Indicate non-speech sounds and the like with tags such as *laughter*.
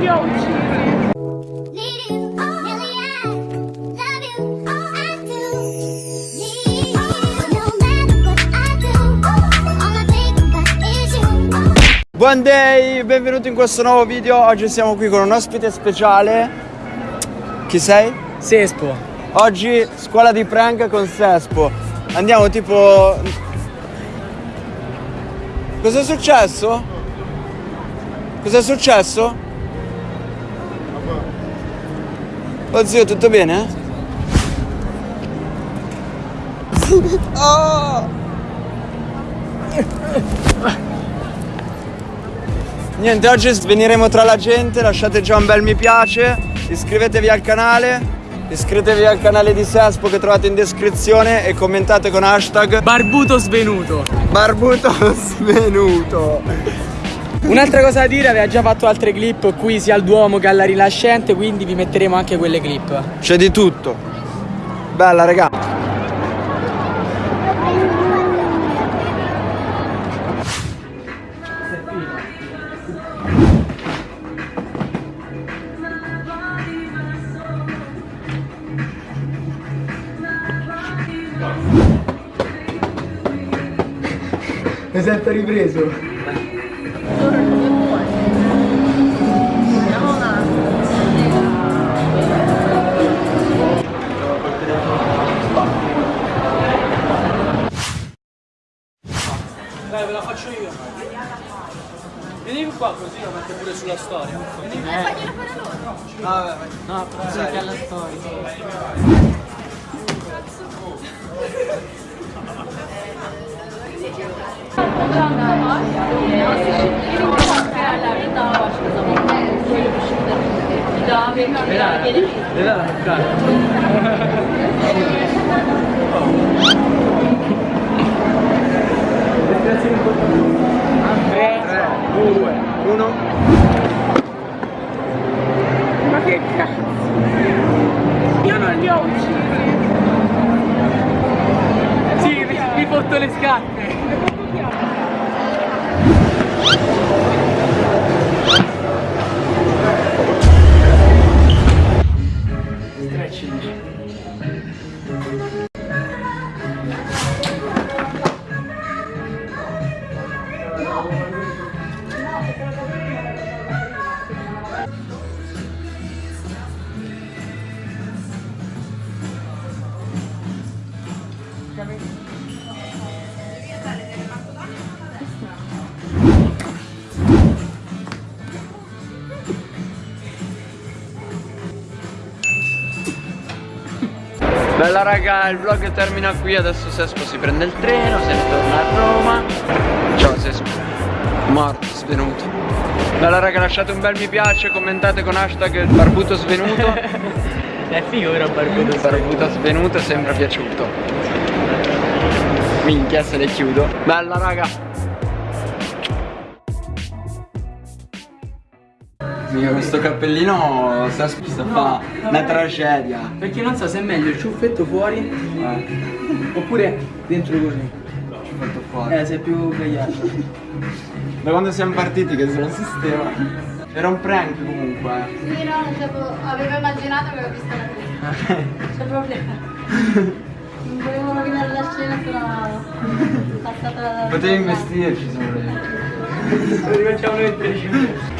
li ho uccisi. Buon day, benvenuti in questo nuovo video. Oggi siamo qui con un ospite speciale. Chi sei? Sespo. Oggi scuola di prank con Sespo. Andiamo tipo. Cos'è successo? Cos'è successo? Oh zio, tutto bene? *laughs* Oh! Niente, oggi sveniremo tra la gente, lasciate già un bel mi piace, iscrivetevi al canale, iscrivetevi al canale di Sespo che trovate in descrizione e commentate con hashtag Barbuto svenuto. barbuto *laughs* svenuto. Un'altra cosa da dire, aveva già fatto altre clip qui sia al Duomo che alla Rinascente, quindi vi metteremo anche quelle clip. C'è di tutto. Bella raga. Mi sento ripreso. Dai, ve la faccio io. Vieni qua così lo metto pure sulla storia. Vieni. Vabbè, No, però sai che alla storia. *laughs* due, uno. Ma che cazzo? Io non li ho uccisi. Sì, mi, mi porto le scarpe. coming. Bella raga, il vlog termina qui, adesso Sespo si prende il treno, se ne torna a Roma. Ciao Sespo. Morto, svenuto. Bella raga, lasciate un bel mi piace, commentate con hashtag barbuto svenuto. *laughs* È figo però barbuto. barbuto svenuto è sempre piaciuto. Minchia se le chiudo. Bella raga. Mica questo cappellino sta a fa una tragedia. Perché non so se è meglio il ciuffetto fuori Eh, oppure dentro così. ci ho fatto fuori. Eh, sei più gagliardo. Da quando siamo partiti che se lo sistema. Era un prank comunque. Sì, no, non avevo immaginato che avevo visto la prima. C'è problema. Non volevo rovinare la scena, però passata la... Potevi investirci se volevi. Lo rifacciamo noi tre Scusa.